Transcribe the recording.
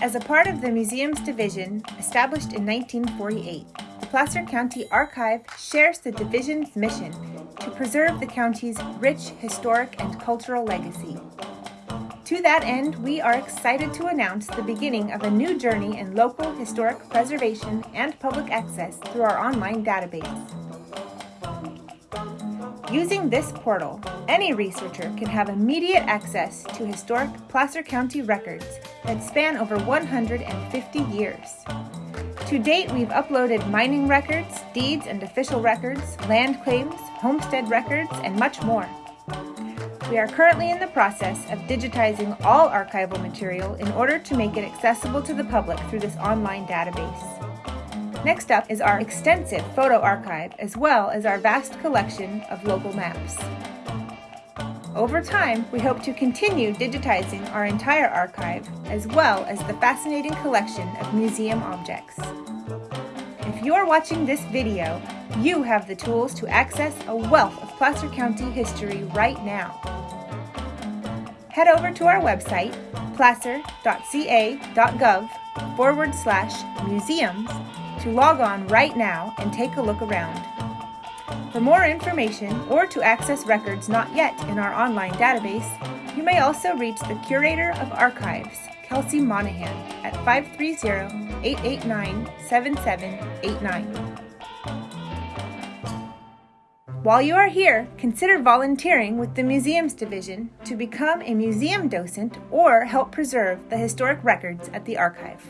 As a part of the Museums Division, established in 1948, the Placer County Archive shares the division's mission to preserve the county's rich historic and cultural legacy. To that end, we are excited to announce the beginning of a new journey in local historic preservation and public access through our online database. Using this portal, any researcher can have immediate access to historic Placer County records that span over 150 years. To date, we've uploaded mining records, deeds and official records, land claims, homestead records, and much more. We are currently in the process of digitizing all archival material in order to make it accessible to the public through this online database. Next up is our extensive photo archive as well as our vast collection of local maps. Over time, we hope to continue digitizing our entire archive as well as the fascinating collection of museum objects. If you're watching this video, you have the tools to access a wealth of Placer County history right now. Head over to our website, placer.ca.gov forward slash museums to log on right now and take a look around. For more information or to access records not yet in our online database, you may also reach the Curator of Archives, Kelsey Monahan, at 530-889-7789. While you are here, consider volunteering with the Museums Division to become a museum docent or help preserve the historic records at the archive.